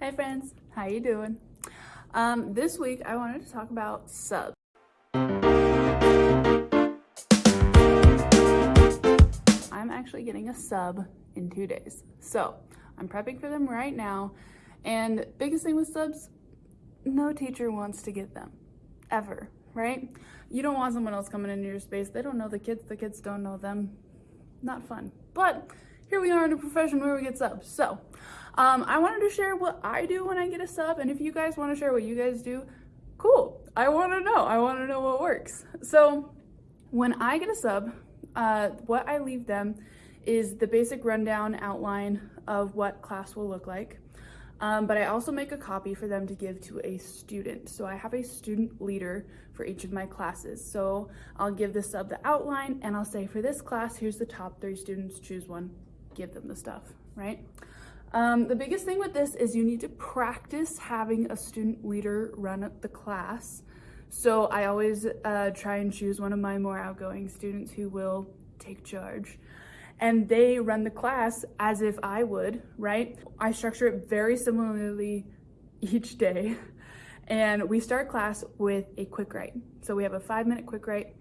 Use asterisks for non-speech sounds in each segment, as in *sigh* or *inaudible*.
Hey friends, how you doing? Um, this week I wanted to talk about subs. I'm actually getting a sub in two days. So I'm prepping for them right now. And biggest thing with subs, no teacher wants to get them ever, right? You don't want someone else coming into your space. They don't know the kids. The kids don't know them. Not fun. But here we are in a profession where we get subs. So um, I wanted to share what I do when I get a sub. And if you guys want to share what you guys do, cool. I want to know. I want to know what works. So when I get a sub, uh, what I leave them is the basic rundown outline of what class will look like. Um, but I also make a copy for them to give to a student. So I have a student leader for each of my classes. So I'll give the sub the outline and I'll say for this class, here's the top three students, choose one, give them the stuff, right? Um, the biggest thing with this is you need to practice having a student leader run the class. So I always uh, try and choose one of my more outgoing students who will take charge and they run the class as if I would, right? I structure it very similarly each day. And we start class with a quick write. So we have a five minute quick write.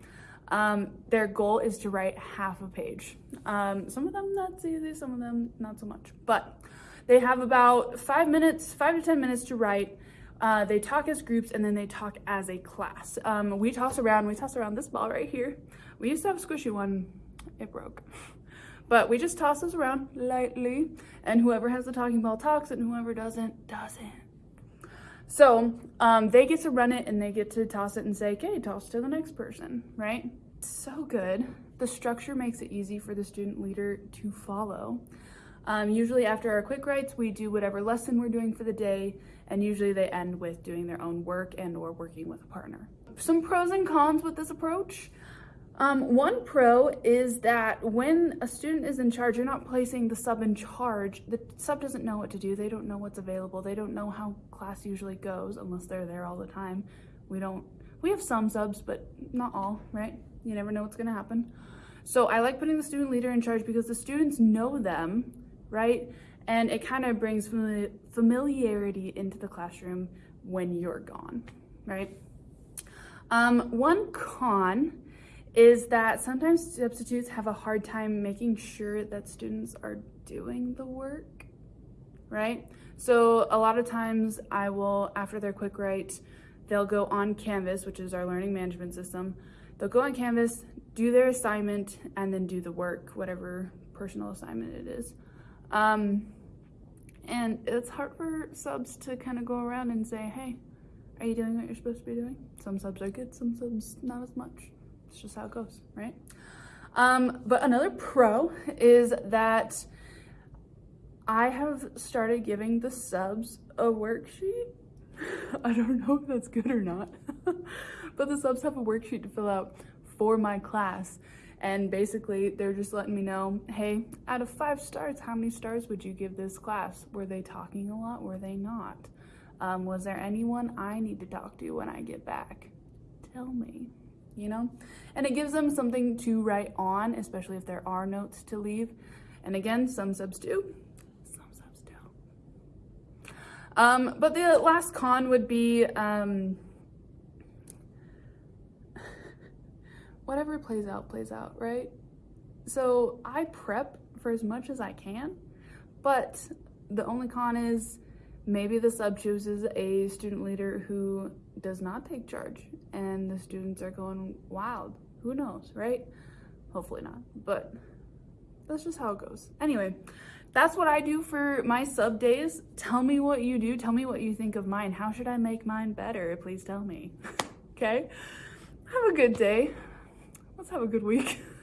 Um, their goal is to write half a page. Um, some of them that's easy, some of them not so much. But they have about five minutes, five to 10 minutes to write. Uh, they talk as groups and then they talk as a class. Um, we toss around, we toss around this ball right here. We used to have a squishy one, it broke. *laughs* But we just toss this around lightly and whoever has the talking ball talks and whoever doesn't, doesn't. So um, they get to run it and they get to toss it and say, okay, toss to the next person, right? So good. The structure makes it easy for the student leader to follow. Um, usually after our quick writes, we do whatever lesson we're doing for the day, and usually they end with doing their own work and or working with a partner. Some pros and cons with this approach. Um, one pro is that when a student is in charge, you're not placing the sub in charge. The sub doesn't know what to do. They don't know what's available. They don't know how class usually goes unless they're there all the time. We don't, we have some subs, but not all, right? You never know what's gonna happen. So I like putting the student leader in charge because the students know them, right? And it kind of brings familiarity into the classroom when you're gone, right? Um, one con is that sometimes substitutes have a hard time making sure that students are doing the work, right? So a lot of times I will, after their quick write, they'll go on Canvas, which is our learning management system. They'll go on Canvas, do their assignment, and then do the work, whatever personal assignment it is. Um, and it's hard for subs to kind of go around and say, hey, are you doing what you're supposed to be doing? Some subs are good, some subs not as much. It's just how it goes, right? Um, but another pro is that I have started giving the subs a worksheet. *laughs* I don't know if that's good or not, *laughs* but the subs have a worksheet to fill out for my class. And basically they're just letting me know, hey, out of five stars, how many stars would you give this class? Were they talking a lot? Were they not? Um, was there anyone I need to talk to when I get back? Tell me you know? And it gives them something to write on, especially if there are notes to leave. And again, some subs do, some subs do. Um, but the last con would be um, whatever plays out, plays out, right? So I prep for as much as I can, but the only con is maybe the sub chooses a student leader who does not take charge and the students are going wild. Who knows, right? Hopefully not, but that's just how it goes. Anyway, that's what I do for my sub days. Tell me what you do. Tell me what you think of mine. How should I make mine better? Please tell me. *laughs* okay? Have a good day. Let's have a good week. *laughs*